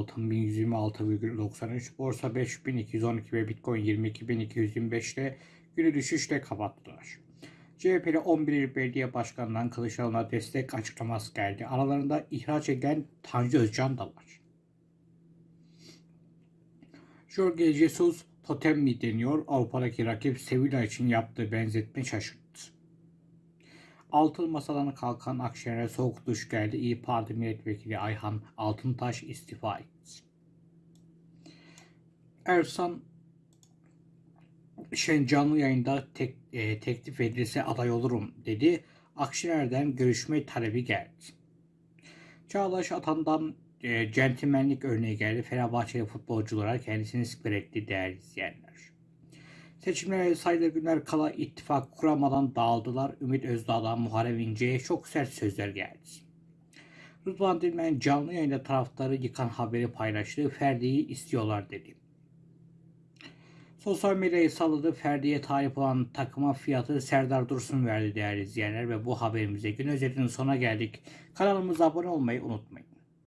altın 1126,93, borsa 5212 ve bitcoin 22.225 ile günü düşüşle kapattılar. CHP'li 11 il belediye başkanından Kılıçdaroğlu'na destek açıklaması geldi. Aralarında ihraç edilen Tanju Özcan da var. Jorge Jesus totem mi deniyor? Avrupa'daki rakip Sevilla için yaptığı benzetme şaşırttı. Altın masadan kalkan Akşener'e soğuk duş geldi. İyi Parti Milletvekili Ayhan Altıntaş istifa etti. Ersan Şen canlı yayında tek, e, teklif edilse aday olurum dedi. Akşener'den görüşme talebi geldi. Çağdaş Atan'dan e, centilmenlik örneği geldi. Fenerbahçeli futbolculara kendisini siper etti değerli izleyenler. Seçimlere sayılı günler kala ittifak kuramadan dağıldılar. Ümit Özdağ'dan Muharrem İnce'ye çok sert sözler geldi. Rıdvan Dilmen canlı yayında taraftarı yıkan haberi paylaştı. Ferdi'yi istiyorlar dedi. Sosyal medyayı salladı. Ferdi'ye talip olan takıma fiyatı Serdar Dursun verdi değerli izleyenler ve bu haberimize gün özetinin sonuna geldik. Kanalımıza abone olmayı unutmayın.